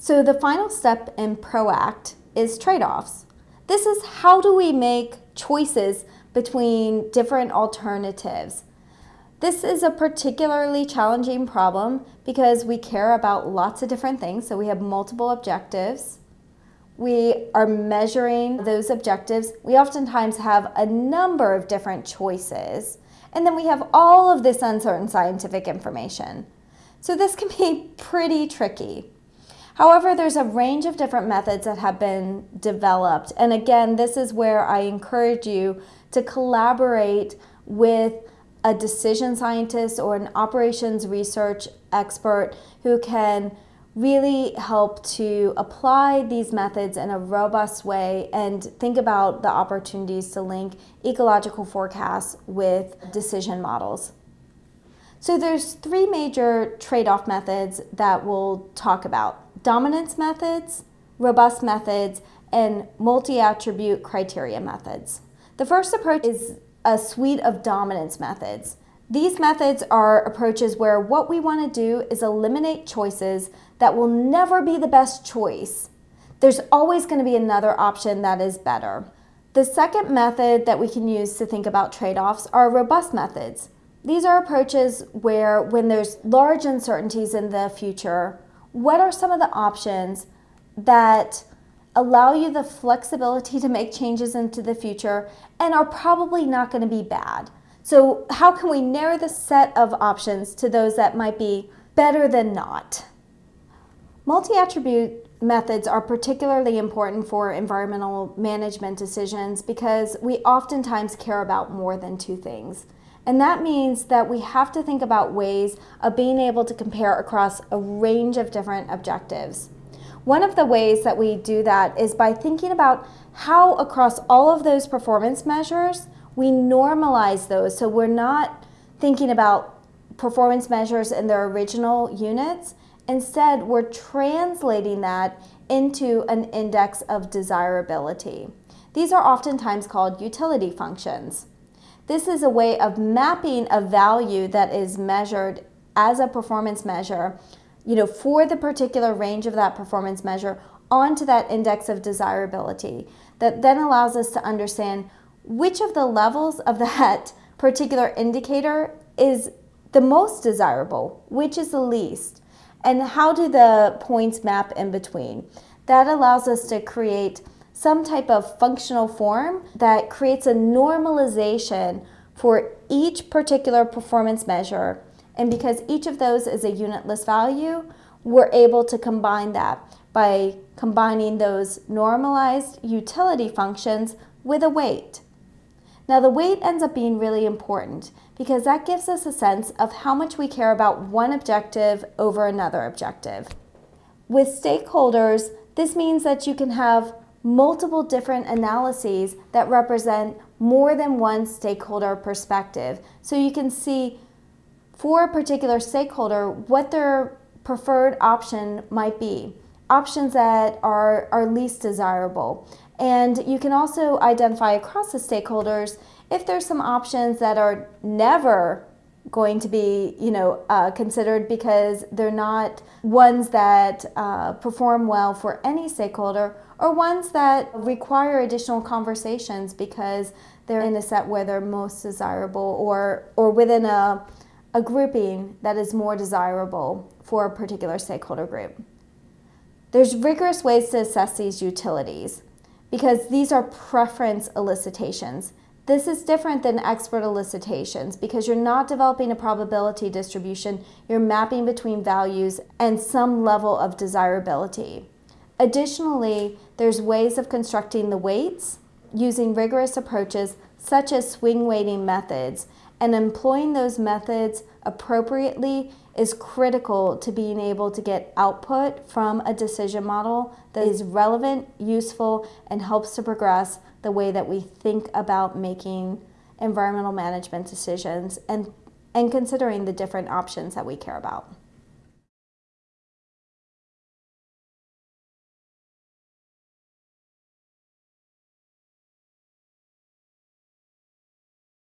So the final step in PROACT is trade-offs. This is how do we make choices between different alternatives. This is a particularly challenging problem because we care about lots of different things. So we have multiple objectives. We are measuring those objectives. We oftentimes have a number of different choices. And then we have all of this uncertain scientific information. So this can be pretty tricky. However, there's a range of different methods that have been developed. And again, this is where I encourage you to collaborate with a decision scientist or an operations research expert who can really help to apply these methods in a robust way and think about the opportunities to link ecological forecasts with decision models. So there's three major trade-off methods that we'll talk about. Dominance methods, robust methods, and multi-attribute criteria methods. The first approach is a suite of dominance methods. These methods are approaches where what we want to do is eliminate choices that will never be the best choice. There's always going to be another option that is better. The second method that we can use to think about trade-offs are robust methods. These are approaches where when there's large uncertainties in the future, what are some of the options that allow you the flexibility to make changes into the future and are probably not going to be bad. So how can we narrow the set of options to those that might be better than not? Multi-attribute methods are particularly important for environmental management decisions because we oftentimes care about more than two things. And that means that we have to think about ways of being able to compare across a range of different objectives. One of the ways that we do that is by thinking about how across all of those performance measures, we normalize those. So we're not thinking about performance measures in their original units. Instead, we're translating that into an index of desirability. These are oftentimes called utility functions. This is a way of mapping a value that is measured as a performance measure you know, for the particular range of that performance measure onto that index of desirability that then allows us to understand which of the levels of that particular indicator is the most desirable, which is the least, and how do the points map in between. That allows us to create some type of functional form that creates a normalization for each particular performance measure and because each of those is a unitless value, we're able to combine that by combining those normalized utility functions with a weight. Now the weight ends up being really important because that gives us a sense of how much we care about one objective over another objective. With stakeholders, this means that you can have multiple different analyses that represent more than one stakeholder perspective. So you can see for a particular stakeholder what their preferred option might be, options that are, are least desirable. And you can also identify across the stakeholders if there's some options that are never going to be you know uh, considered because they're not ones that uh, perform well for any stakeholder or ones that require additional conversations because they're in a set where they're most desirable or or within a a grouping that is more desirable for a particular stakeholder group. There's rigorous ways to assess these utilities because these are preference elicitations. This is different than expert elicitations because you're not developing a probability distribution, you're mapping between values and some level of desirability. Additionally, there's ways of constructing the weights using rigorous approaches such as swing weighting methods and employing those methods appropriately is critical to being able to get output from a decision model that is relevant, useful, and helps to progress the way that we think about making environmental management decisions and, and considering the different options that we care about.